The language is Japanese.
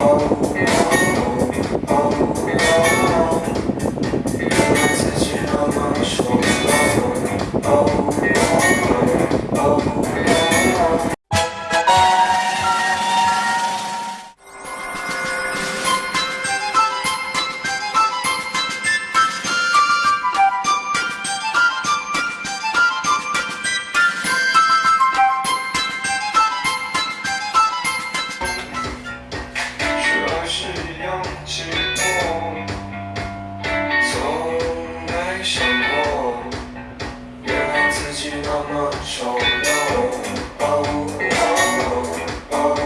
Oh. 羊の紋章